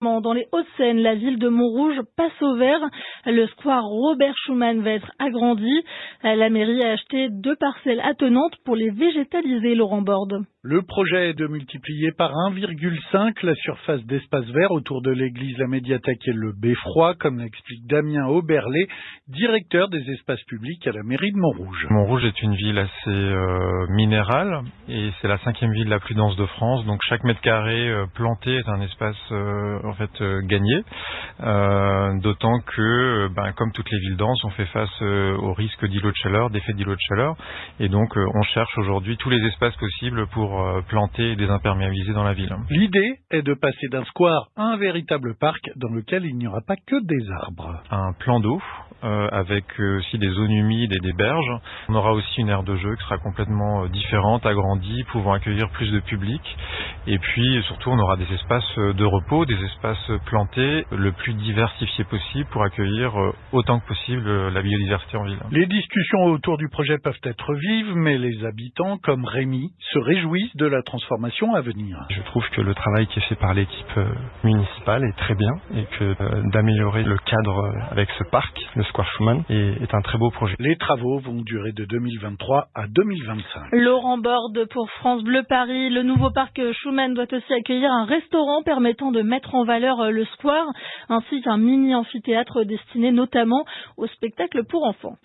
Dans les Hauts-de-Seine, la ville de Montrouge passe au vert. Le square Robert Schumann va être agrandi. La mairie a acheté deux parcelles attenantes pour les végétaliser, Laurent Borde. Le projet est de multiplier par 1,5 la surface d'espace vert autour de l'église, la médiathèque et le beffroi, comme l'explique Damien Auberlet, directeur des espaces publics à la mairie de Montrouge. Montrouge est une ville assez euh, minérale et c'est la cinquième ville la plus dense de France. Donc chaque mètre carré euh, planté est un espace euh, en fait gagné. D'autant que, ben, comme toutes les villes denses, on fait face au risque d'îlots de chaleur, d'effet d'îlots de chaleur, et donc on cherche aujourd'hui tous les espaces possibles pour planter et désimperméabiliser dans la ville. L'idée est de passer d'un square à un véritable parc dans lequel il n'y aura pas que des arbres. Un plan d'eau euh, avec aussi des zones humides et des berges. On aura aussi une aire de jeu qui sera complètement différente, agrandie, pouvant accueillir plus de public. Et puis surtout, on aura des espaces de repos, des espaces plantés le plus diversifiés possible pour accueillir autant que possible la biodiversité en ville. Les discussions autour du projet peuvent être vives, mais les habitants, comme Rémi, se réjouissent de la transformation à venir. Je trouve que le travail qui est fait par l'équipe municipale est très bien et que euh, d'améliorer le cadre avec ce parc, le Square Schumann, est, est un très beau projet. Les travaux vont durer de 2023 à 2025. Laurent Borde pour France Bleu Paris. Le nouveau parc Schumann doit aussi accueillir un restaurant permettant de mettre en valeur le square ainsi qu'un mini amphithéâtre destiné notamment au spectacle pour enfants.